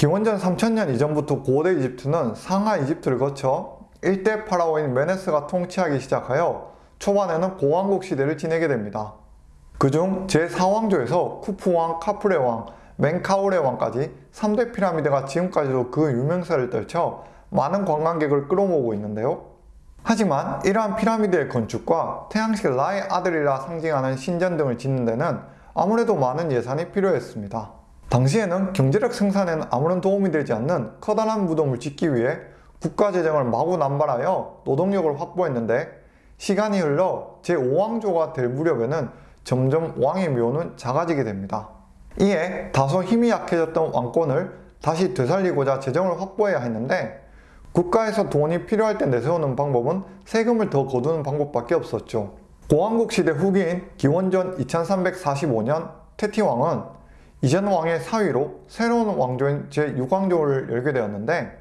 기원전 3000년 이전부터 고대 이집트는 상하 이집트를 거쳐 일대 파라오인 메네스가 통치하기 시작하여 초반에는 고왕국 시대를 지내게 됩니다. 그중 제4왕조에서 쿠푸왕, 카프레왕, 멘카오레왕까지 3대 피라미드가 지금까지도 그 유명세를 떨쳐 많은 관광객을 끌어모으고 있는데요. 하지만 이러한 피라미드의 건축과 태양신 라의 아들이라 상징하는 신전 등을 짓는 데는 아무래도 많은 예산이 필요했습니다. 당시에는 경제력 생산에는 아무런 도움이 되지 않는 커다란 무덤을 짓기 위해 국가 재정을 마구 남발하여 노동력을 확보했는데 시간이 흘러 제5왕조가 될 무렵에는 점점 왕의 묘는 작아지게 됩니다. 이에 다소 힘이 약해졌던 왕권을 다시 되살리고자 재정을 확보해야 했는데 국가에서 돈이 필요할 때 내세우는 방법은 세금을 더 거두는 방법밖에 없었죠. 고왕국 시대 후기인 기원전 2345년 테티왕은 이전 왕의 사위로 새로운 왕조인 제6왕조를 열게 되었는데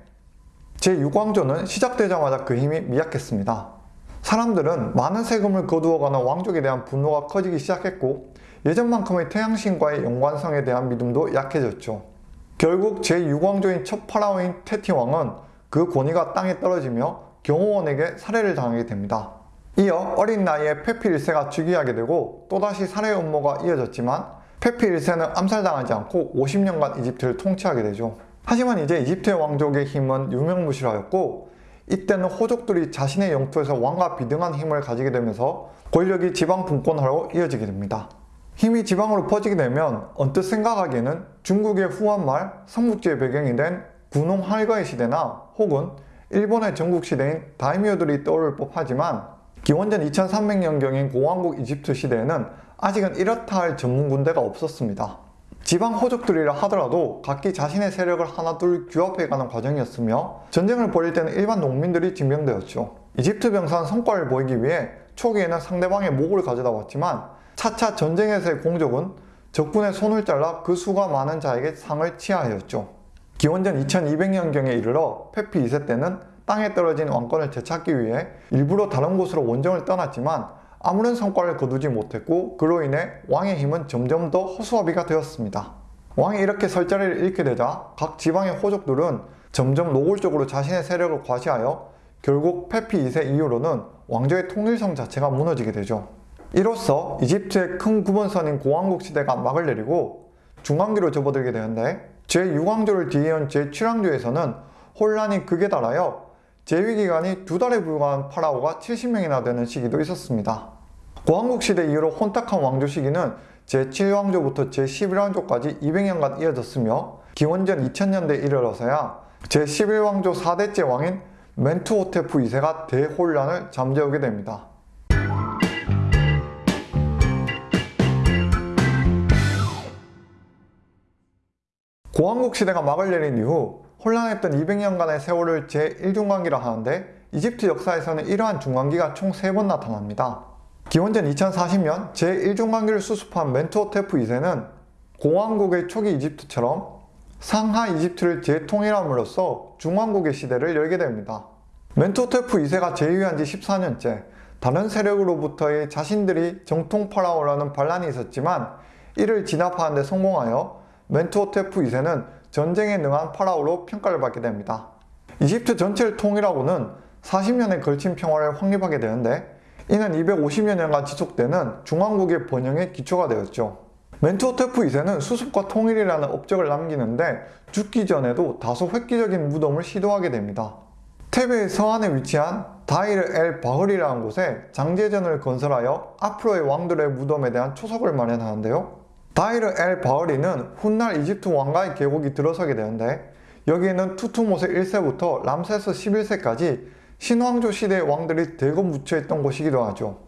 제6왕조는 시작되자마자 그 힘이 미약했습니다. 사람들은 많은 세금을 거두어가는 왕족에 대한 분노가 커지기 시작했고 예전만큼의 태양신과의 연관성에 대한 믿음도 약해졌죠. 결국 제6왕조인 첫 파라오인 테티왕은 그 권위가 땅에 떨어지며 경호원에게 살해를 당하게 됩니다. 이어 어린 나이에 페피 1세가 즉위하게 되고 또다시 살해 음모가 이어졌지만 페피 1세는 암살당하지 않고 50년간 이집트를 통치하게 되죠. 하지만 이제 이집트의 왕족의 힘은 유명무실하였고 이때는 호족들이 자신의 영토에서 왕과 비등한 힘을 가지게 되면서 권력이 지방 분권화로 이어지게 됩니다. 힘이 지방으로 퍼지게 되면 언뜻 생각하기에는 중국의 후한말, 삼국지의 배경이 된 군홍 할거의 시대나 혹은 일본의 전국시대인 다이미어들이 떠오를 법하지만 기원전 2300년경인 고왕국 이집트 시대에는 아직은 이렇다 할 전문 군대가 없었습니다. 지방 호족들이라 하더라도 각기 자신의 세력을 하나둘 규합해가는 과정이었으며 전쟁을 벌일 때는 일반 농민들이 징병되었죠. 이집트 병사는 성과를 보이기 위해 초기에는 상대방의 목을 가져다 왔지만 차차 전쟁에서의 공적은 적군의 손을 잘라 그 수가 많은 자에게 상을 치하였죠. 기원전 2200년경에 이르러 페피 2세 때는 땅에 떨어진 왕권을 되찾기 위해 일부러 다른 곳으로 원정을 떠났지만 아무런 성과를 거두지 못했고 그로 인해 왕의 힘은 점점 더 허수아비가 되었습니다. 왕이 이렇게 설 자리를 잃게 되자 각 지방의 호족들은 점점 노골적으로 자신의 세력을 과시하여 결국 페피 2세 이후로는 왕조의 통일성 자체가 무너지게 되죠. 이로써 이집트의 큰 구번선인 고왕국 시대가 막을 내리고 중앙기로 접어들게 되는데 제6왕조를 뒤이은 제7왕조에서는 혼란이 극에 달하여 재위기간이 두 달에 불과한 파라오가 70명이나 되는 시기도 있었습니다. 고왕국 시대 이후로 혼탁한 왕조 시기는 제7왕조부터 제11왕조까지 200년간 이어졌으며 기원전 2000년대에 이르러서야 제11왕조 4대째 왕인 멘투호테프 2세가 대혼란을 잠재우게 됩니다. 고왕국 시대가 막을 내린 이후 혼란했던 200년간의 세월을 제1중간기라 하는데 이집트 역사에서는 이러한 중간기가 총 3번 나타납니다. 기원전 2040년 제1중간기를 수습한 멘투호테프 2세는 공왕국의 초기 이집트처럼 상하 이집트를 재통일함으로써 중왕국의 시대를 열게 됩니다. 멘투호테프 2세가 재위한 지 14년째 다른 세력으로부터의 자신들이 정통 파라오라는 반란이 있었지만 이를 진압하는 데 성공하여 멘투호테프 2세는 전쟁에 능한 파라오로 평가를 받게 됩니다. 이집트 전체를 통일하고는 40년에 걸친 평화를 확립하게 되는데 이는 250여 년간 지속되는 중왕국의 번영의 기초가 되었죠. 멘투호테프 2세는 수습과 통일이라는 업적을 남기는데 죽기 전에도 다소 획기적인 무덤을 시도하게 됩니다. 테베의 서안에 위치한 다이르 엘 바흐리라는 곳에 장제전을 건설하여 앞으로의 왕들의 무덤에 대한 초석을 마련하는데요. 다이르 엘 바흐리는 훗날 이집트 왕가의 계곡이 들어서게 되는데 여기에는 투투모세 1세부터 람세스 11세까지 신왕조 시대의 왕들이 대거 묻혀있던 곳이기도 하죠.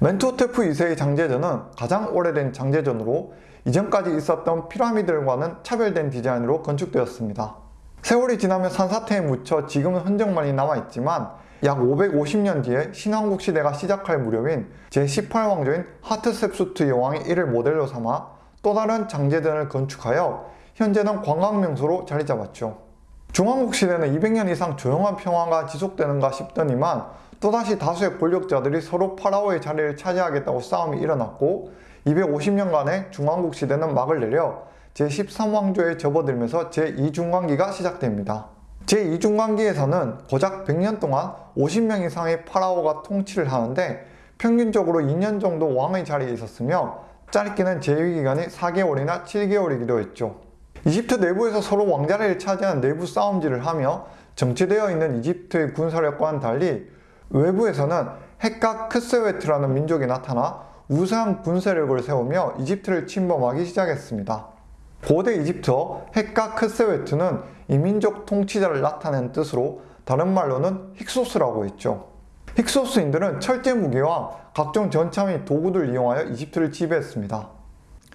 멘투호테프 2세의 장제전은 가장 오래된 장제전으로 이전까지 있었던 피라미드들과는 차별된 디자인으로 건축되었습니다. 세월이 지나며 산사태에 묻혀 지금은 흔적만이 남아있지만 약 550년 뒤에 신왕국 시대가 시작할 무렵인 제18왕조인 하트셉수트 여왕이 이를 모델로 삼아 또 다른 장제전을 건축하여 현재는 관광명소로 자리 잡았죠. 중왕국 시대는 200년 이상 조용한 평화가 지속되는가 싶더니만 또다시 다수의 권력자들이 서로 파라오의 자리를 차지하겠다고 싸움이 일어났고 250년간의 중왕국 시대는 막을 내려 제13왕조에 접어들면서 제2중왕기가 시작됩니다. 제2중왕기에서는 고작 100년 동안 50명 이상의 파라오가 통치를 하는데 평균적으로 2년 정도 왕의 자리에 있었으며 짧게는 재위기간이 4개월이나 7개월이기도 했죠. 이집트 내부에서 서로 왕자리를 차지하는 내부 싸움질을 하며 정체되어 있는 이집트의 군사력과는 달리 외부에서는 헷가 크세웨트라는 민족이 나타나 우수한 군사력을 세우며 이집트를 침범하기 시작했습니다. 고대 이집트어 헷가 크세웨트는 이민족 통치자를 나타낸 뜻으로 다른 말로는 힉소스라고 했죠. 힉소스인들은 철제 무기와 각종 전차 및 도구들을 이용하여 이집트를 지배했습니다.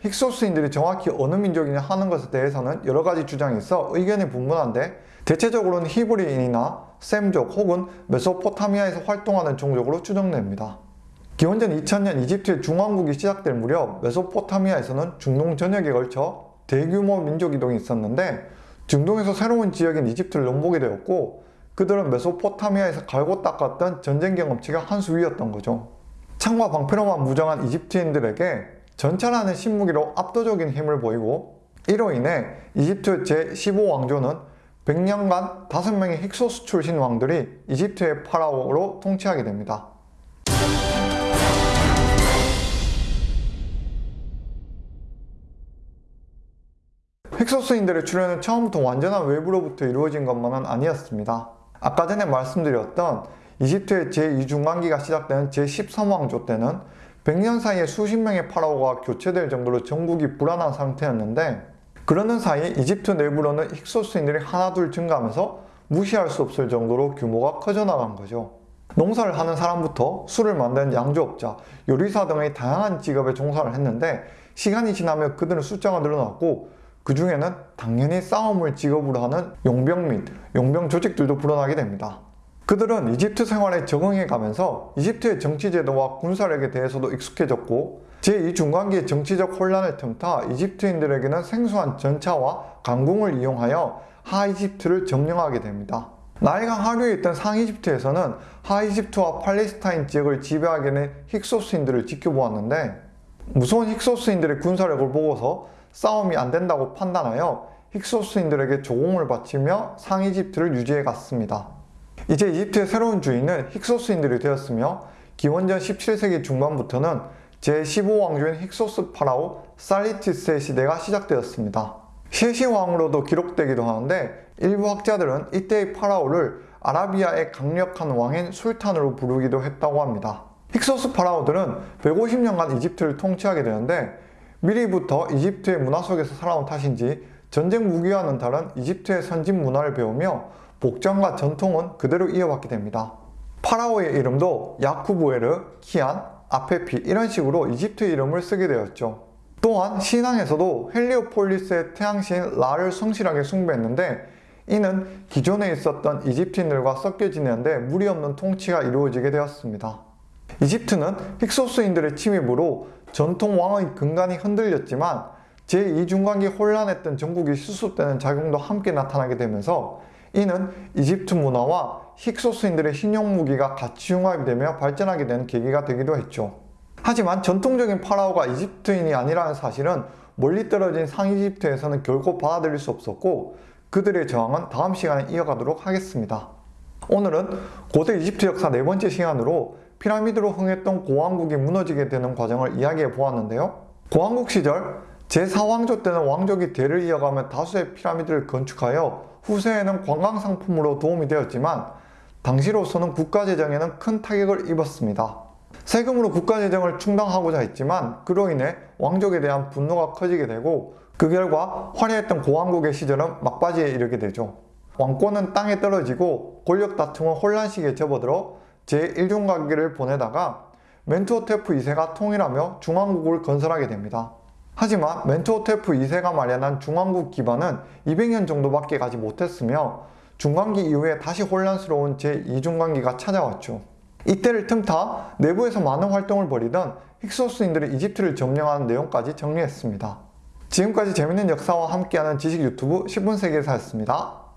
힉소스인들이 정확히 어느 민족이냐 하는 것에 대해서는 여러 가지 주장이 있어 의견이 분분한데 대체적으로는 히브리인이나 셈족 혹은 메소포타미아에서 활동하는 종족으로 추정됩니다. 기원전 2000년 이집트의 중왕국이 시작될 무렵 메소포타미아에서는 중동 전역에 걸쳐 대규모 민족 이동이 있었는데 중동에서 새로운 지역인 이집트를 넘보게 되었고 그들은 메소포타미아에서 갈고 닦았던 전쟁 경험치가 한 수 위였던 거죠. 창과 방패로만 무장한 이집트인들에게 전차라는 신무기로 압도적인 힘을 보이고 이로 인해 이집트 제15왕조는 100년간 5명의 힉소스 출신 왕들이 이집트의 파라오로 통치하게 됩니다. 힉소스인들의 출현은 처음부터 완전한 외부로부터 이루어진 것만은 아니었습니다. 아까 전에 말씀드렸던 이집트의 제2중간기가 시작되는 제13왕조 때는 100년 사이에 수십 명의 파라오가 교체될 정도로 전국이 불안한 상태였는데 그러는 사이 이집트 내부로는 힉소스인들이 하나둘 증가하면서 무시할 수 없을 정도로 규모가 커져나간 거죠. 농사를 하는 사람부터 술을 만드는 양조업자, 요리사 등의 다양한 직업에 종사를 했는데 시간이 지나며 그들은 숫자가 늘어났고 그 중에는 당연히 싸움을 직업으로 하는 용병 및 용병 조직들도 불어나게 됩니다. 그들은 이집트 생활에 적응해 가면서 이집트의 정치제도와 군사력에 대해서도 익숙해졌고 제2중간기의 정치적 혼란을 틈타 이집트인들에게는 생소한 전차와 강궁을 이용하여 하이집트를 점령하게 됩니다. 나일강 하류에 있던 상이집트에서는 하이집트와 팔레스타인 지역을 지배하게 된 힉소스인들을 지켜보았는데 무서운 힉소스인들의 군사력을 보고서 싸움이 안 된다고 판단하여 힉소스인들에게 조공을 바치며 상이집트를 유지해 갔습니다. 이제 이집트의 새로운 주인은 힉소스인들이 되었으며 기원전 17세기 중반부터는 제15왕조인 힉소스 파라오 살리티스의 시대가 시작되었습니다. 셰시왕으로도 기록되기도 하는데 일부 학자들은 이때의 파라오를 아라비아의 강력한 왕인 술탄으로 부르기도 했다고 합니다. 힉소스 파라오들은 150년간 이집트를 통치하게 되는데 미리부터 이집트의 문화 속에서 살아온 탓인지 전쟁 무기와는 다른 이집트의 선진 문화를 배우며 복장과 전통은 그대로 이어받게 됩니다. 파라오의 이름도 야쿠부에르, 키안, 아페피 이런 식으로 이집트 이름을 쓰게 되었죠. 또한 신앙에서도 헬리오폴리스의 태양신 라를 성실하게 숭배했는데 이는 기존에 있었던 이집트인들과 섞여 지내는데 무리 없는 통치가 이루어지게 되었습니다. 이집트는 힉소스인들의 침입으로 전통 왕의 근간이 흔들렸지만 제2중간기 혼란했던 전국이 수습되는 작용도 함께 나타나게 되면서 이는 이집트 문화와 힉소스인들의 신용 무기가 같이 융합이 되며 발전하게 된 계기가 되기도 했죠. 하지만 전통적인 파라오가 이집트인이 아니라는 사실은 멀리 떨어진 상이집트에서는 결코 받아들일 수 없었고 그들의 저항은 다음 시간에 이어가도록 하겠습니다. 오늘은 고대 이집트 역사 네 번째 시간으로 피라미드로 흥했던 고왕국이 무너지게 되는 과정을 이야기해 보았는데요. 고왕국 시절 제4왕조 때는 왕족이 대를 이어가며 다수의 피라미드를 건축하여 후세에는 관광상품으로 도움이 되었지만 당시로서는 국가재정에는 큰 타격을 입었습니다. 세금으로 국가재정을 충당하고자 했지만 그로 인해 왕족에 대한 분노가 커지게 되고 그 결과 화려했던 고왕국의 시절은 막바지에 이르게 되죠. 왕권은 땅에 떨어지고 권력 다툼은 혼란식에 접어들어 제1중간기를 보내다가 멘투호테프 2세가 통일하며 중왕국을 건설하게 됩니다. 하지만 멘투호테프 2세가 마련한 중왕국 기반은 200년 정도밖에 가지 못했으며 중간기 이후에 다시 혼란스러운 제2중간기가 찾아왔죠. 이때를 틈타 내부에서 많은 활동을 벌이던 힉소스인들이 이집트를 점령하는 내용까지 정리했습니다. 지금까지 재밌는 역사와 함께하는 지식 유튜브 10분 세계사였습니다.